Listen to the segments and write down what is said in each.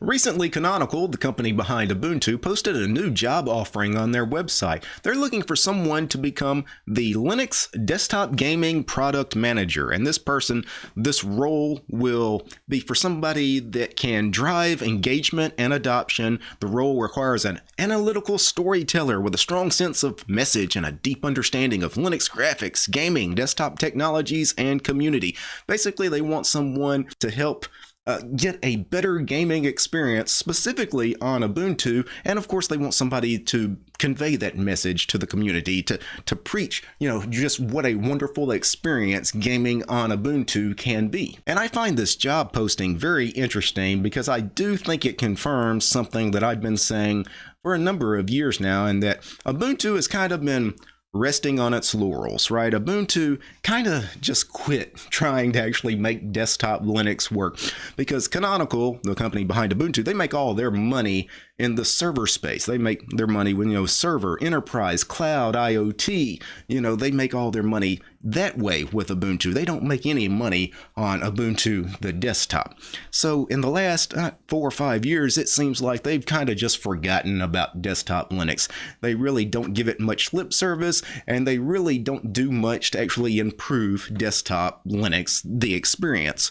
Recently, Canonical, the company behind Ubuntu, posted a new job offering on their website. They're looking for someone to become the Linux desktop gaming product manager. And this person, this role will be for somebody that can drive engagement and adoption. The role requires an analytical storyteller with a strong sense of message and a deep understanding of Linux graphics, gaming, desktop technologies, and community. Basically, they want someone to help uh, get a better gaming experience specifically on Ubuntu. And of course, they want somebody to convey that message to the community, to, to preach, you know, just what a wonderful experience gaming on Ubuntu can be. And I find this job posting very interesting because I do think it confirms something that I've been saying for a number of years now, and that Ubuntu has kind of been resting on its laurels, right? Ubuntu kind of just quit trying to actually make desktop Linux work because Canonical, the company behind Ubuntu, they make all their money in the server space. They make their money when, you know, server, enterprise, cloud, IoT, you know, they make all their money that way with Ubuntu. They don't make any money on Ubuntu, the desktop. So in the last uh, four or five years, it seems like they've kind of just forgotten about desktop Linux. They really don't give it much lip service, and they really don't do much to actually improve desktop Linux, the experience.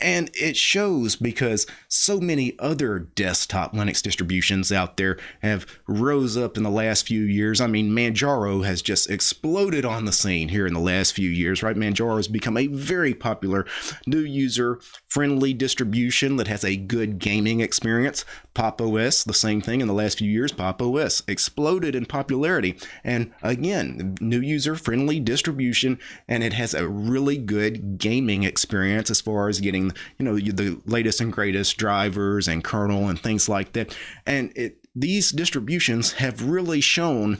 And it shows because so many other desktop Linux distributions out there have rose up in the last few years. I mean, Manjaro has just exploded on the scene here in the last few years, right? Manjaro has become a very popular new user friendly distribution that has a good gaming experience. Pop OS, the same thing in the last few years. Pop OS exploded in popularity. And again, new user friendly distribution, and it has a really good gaming experience as far as getting, you know, the latest and greatest drivers and kernel and things like that. And it these distributions have really shown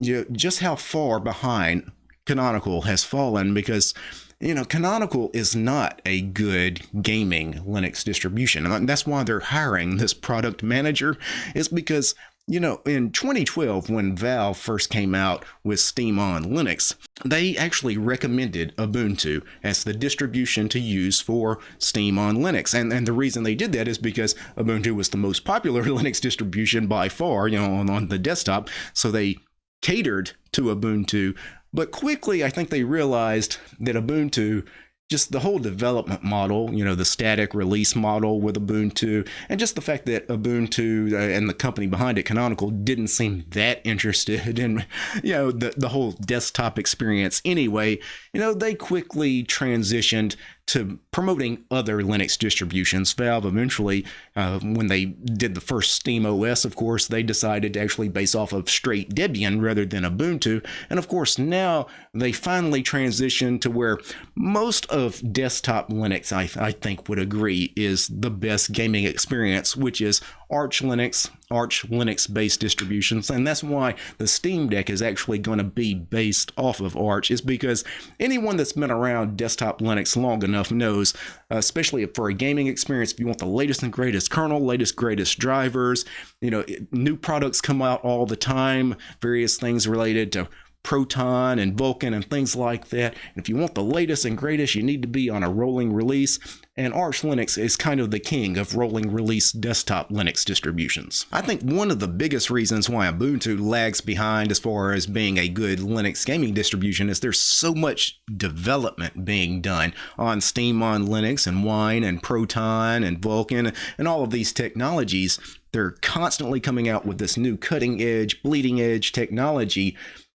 you know, just how far behind Canonical has fallen because you know, Canonical is not a good gaming Linux distribution. And that's why they're hiring this product manager, is because, you know, in 2012, when Valve first came out with Steam on Linux, they actually recommended Ubuntu as the distribution to use for Steam on Linux. And, and the reason they did that is because Ubuntu was the most popular Linux distribution by far, you know, on, on the desktop. So they catered to Ubuntu but quickly, I think they realized that Ubuntu just the whole development model, you know, the static release model with Ubuntu, and just the fact that Ubuntu uh, and the company behind it, Canonical, didn't seem that interested in, you know, the, the whole desktop experience. Anyway, you know, they quickly transitioned to promoting other Linux distributions. Valve eventually, uh, when they did the first Steam OS, of course, they decided to actually base off of straight Debian rather than Ubuntu. And of course, now they finally transitioned to where most of desktop Linux, I, I think, would agree is the best gaming experience, which is Arch Linux, Arch Linux based distributions. And that's why the Steam Deck is actually going to be based off of Arch, is because anyone that's been around desktop Linux long enough knows, especially for a gaming experience, if you want the latest and greatest kernel, latest, greatest drivers, you know, new products come out all the time, various things related to Proton and Vulkan and things like that. And if you want the latest and greatest, you need to be on a rolling release. And Arch Linux is kind of the king of rolling release desktop Linux distributions. I think one of the biggest reasons why Ubuntu lags behind as far as being a good Linux gaming distribution is there's so much development being done on Steam on Linux and Wine and Proton and Vulkan and all of these technologies. They're constantly coming out with this new cutting edge, bleeding edge technology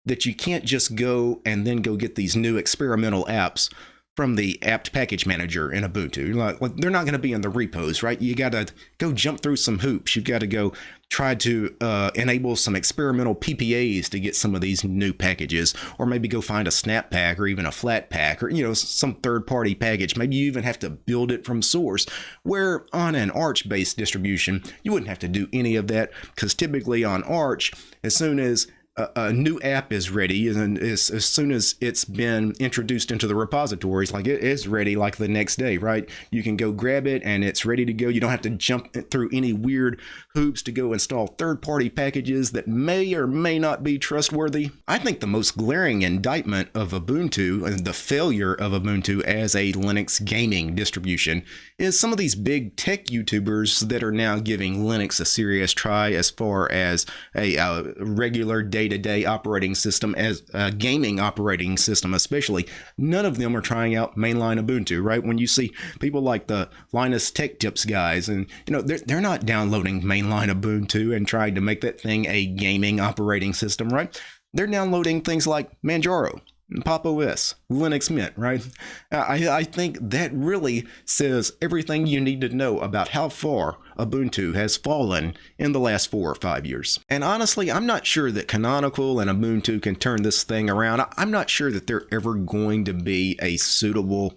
that you can't just go and then go get these new experimental apps from the apt package manager in Ubuntu. Like, they're not going to be in the repos, right? You got to go jump through some hoops. You've got to go try to uh, enable some experimental PPAs to get some of these new packages, or maybe go find a snap pack or even a Flatpak or you know some third-party package. Maybe you even have to build it from source. Where on an Arch-based distribution, you wouldn't have to do any of that because typically on Arch, as soon as a, new app is ready and as, as soon as it's been introduced into the repositories like it is ready like the next day right? You can go grab it and it's ready to go. You don't have to jump through any weird hoops to go install third-party packages that may or may not be trustworthy. I think the most glaring indictment of ubuntu and the failure of ubuntu as a linux gaming distribution is some of these big tech youtubers that are now giving linux a serious try as far as a, a regular day day-to-day operating system as a gaming operating system especially. None of them are trying out mainline ubuntu right? When you see people like the linus tech tips guys and you know they're, they're not downloading mainline ubuntu and trying to make that thing a gaming operating system right? They're downloading things like manjaro Pop OS, Linux Mint, right? I, I think that really says everything you need to know about how far Ubuntu has fallen in the last four or five years. And honestly, I'm not sure that Canonical and Ubuntu can turn this thing around. I'm not sure that they're ever going to be a suitable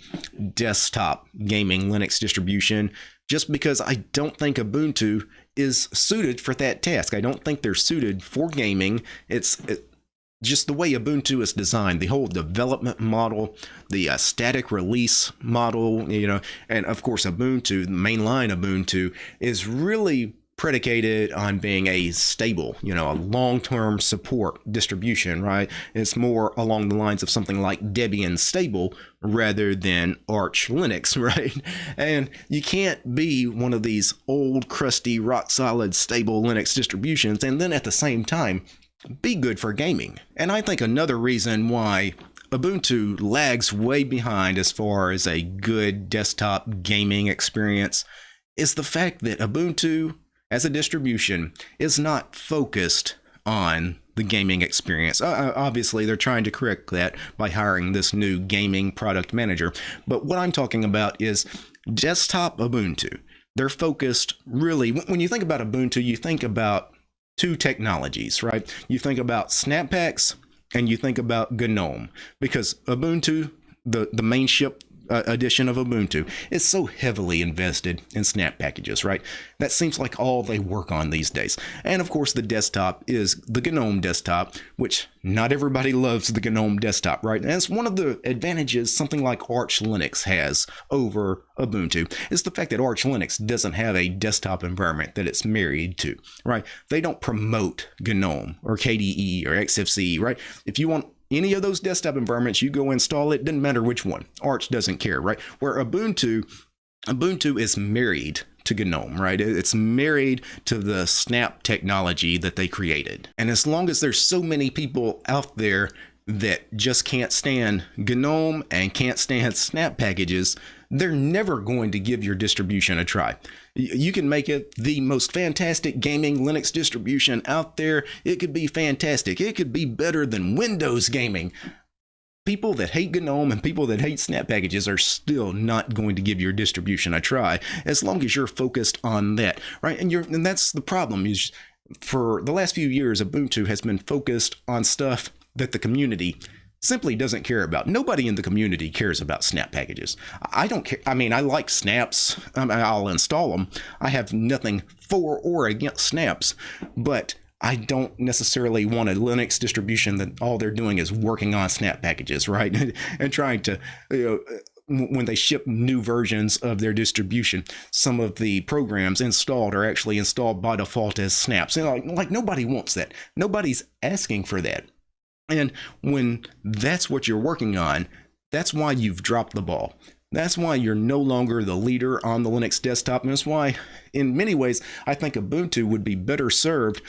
desktop gaming Linux distribution just because I don't think Ubuntu is suited for that task. I don't think they're suited for gaming. It's it, just the way Ubuntu is designed, the whole development model, the uh, static release model, you know, and of course Ubuntu, the mainline Ubuntu, is really predicated on being a stable, you know, a long-term support distribution, right? It's more along the lines of something like Debian stable rather than Arch Linux, right? And you can't be one of these old, crusty, rock-solid, stable Linux distributions and then at the same time be good for gaming. And I think another reason why Ubuntu lags way behind as far as a good desktop gaming experience is the fact that Ubuntu as a distribution is not focused on the gaming experience. Uh, obviously, they're trying to correct that by hiring this new gaming product manager. But what I'm talking about is desktop Ubuntu. They're focused really, when you think about Ubuntu, you think about two technologies, right? You think about Snap Packs and you think about GNOME because Ubuntu, the, the main ship uh, edition of Ubuntu is so heavily invested in snap packages, right? That seems like all they work on these days. And of course, the desktop is the GNOME desktop, which not everybody loves the GNOME desktop, right? And it's one of the advantages something like Arch Linux has over Ubuntu is the fact that Arch Linux doesn't have a desktop environment that it's married to, right? They don't promote GNOME or KDE or XFCE, right? If you want any of those desktop environments, you go install it, doesn't matter which one. Arch doesn't care, right? Where Ubuntu, Ubuntu is married to GNOME, right? It's married to the Snap technology that they created. And as long as there's so many people out there that just can't stand GNOME and can't stand Snap packages, they're never going to give your distribution a try. You can make it the most fantastic gaming Linux distribution out there. It could be fantastic. It could be better than Windows gaming. People that hate GNOME and people that hate Snap packages are still not going to give your distribution a try as long as you're focused on that, right? And you're and that's the problem is for the last few years Ubuntu has been focused on stuff that the community simply doesn't care about. Nobody in the community cares about snap packages. I don't care. I mean, I like snaps. Um, mean, I'll install them. I have nothing for or against snaps, but I don't necessarily want a Linux distribution that all they're doing is working on snap packages, right? and trying to, you know, when they ship new versions of their distribution, some of the programs installed are actually installed by default as snaps. And like, like nobody wants that. Nobody's asking for that. And when that's what you're working on, that's why you've dropped the ball. That's why you're no longer the leader on the Linux desktop. And that's why, in many ways, I think Ubuntu would be better served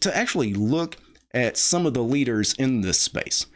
to actually look at some of the leaders in this space.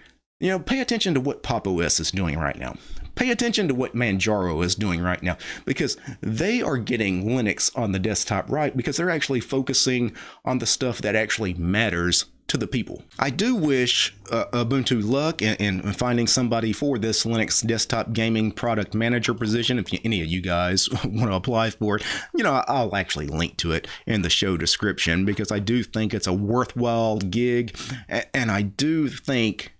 You know, pay attention to what Pop OS is doing right now. Pay attention to what Manjaro is doing right now because they are getting Linux on the desktop right because they're actually focusing on the stuff that actually matters to the people. I do wish uh, Ubuntu luck in, in, finding somebody for this Linux desktop gaming product manager position. If you, any of you guys want to apply for it, you know, I'll actually link to it in the show description because I do think it's a worthwhile gig. And I do think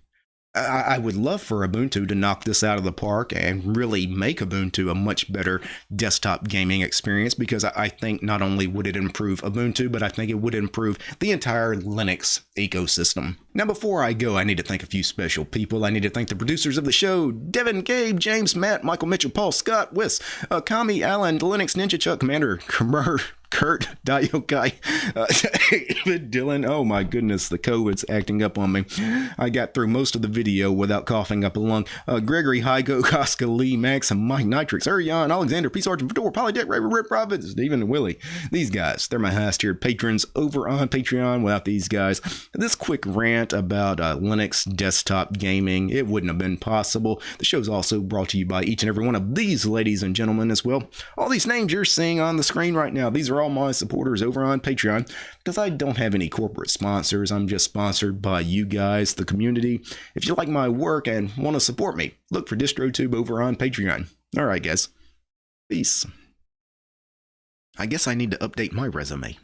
I, would love for Ubuntu to knock this out of the park and really make Ubuntu a much better desktop gaming experience because I think not only would it improve Ubuntu, but I think it would improve the entire Linux ecosystem. Now, before I go, I need to thank a few special people. I need to thank the producers of the show Devin, Gabe, James, Matt, Michael Mitchell, Paul, Scott, Wiss, uh, Kami, Allen, Linux Ninja Chuck, Commander, Commer, Kurt, Dayokai, uh, Dylan. Oh my goodness, the COVID's acting up on me. I got through most of the video without coughing up a lung. Uh, Gregory, Hygo, Koska, Lee, Max, and Mike Nitrix, Arion, Alexander, Peace Archer, Fedor, Polydeck, Ray, Rip, Robert, Stephen, and Willie. These guys, they're my highest tiered patrons over on Patreon. Without these guys, this quick rant about uh, Linux desktop gaming, it wouldn't have been possible. The show is also brought to you by each and every one of these ladies and gentlemen as well. All these names you're seeing on the screen right now, these are all all my supporters over on Patreon because I don't have any corporate sponsors. I'm just sponsored by you guys, the community. If you like my work and want to support me, look for DistroTube over on Patreon. All right, guys. Peace. I guess I need to update my resume.